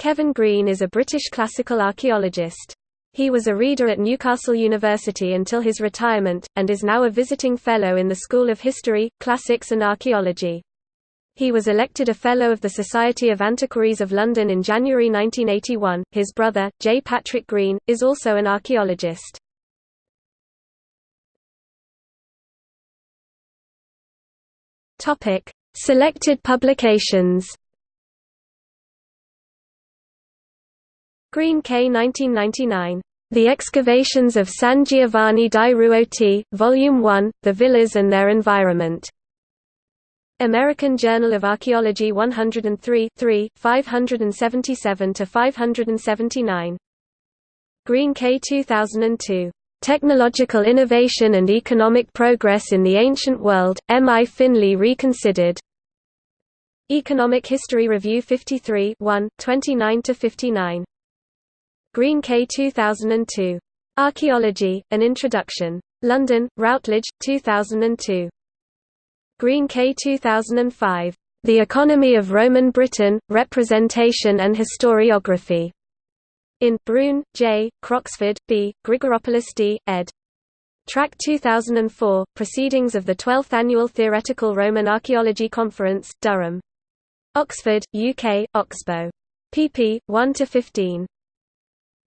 Kevin Greene is a British classical archaeologist. He was a reader at Newcastle University until his retirement, and is now a visiting Fellow in the School of History, Classics and Archaeology. He was elected a Fellow of the Society of Antiquaries of London in January 1981. His brother, J. Patrick Greene, is also an archaeologist. Selected publications Greene K 1999. The Excavations of San Giovanni di Ruoti, Volume 1, The Villas and Their Environment. American Journal of Archaeology 103 577–579. Greene K 2002. Technological Innovation and Economic Progress in the Ancient World, M. I. Finley Reconsidered. Economic History Review 53 1, 29–59. Greene K 2002. Archaeology, An Introduction. London, Routledge, 2002. Greene K 2005. The Economy of Roman Britain, Representation and Historiography. In Bruhn, J., Croxford, B., Grigoropoulos D., ed. TRAC 2004, Proceedings of the 12th Annual Theoretical Roman Archaeology Conference, Durham. Oxford, UK, Oxbow. pp. 1–15.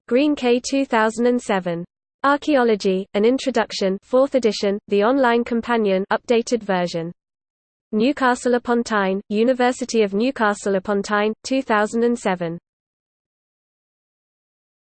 Greene K 2007. Archaeology, An Introduction 4th edition, the online companion updated version. Newcastle upon Tyne, University of Newcastle upon Tyne, 2007.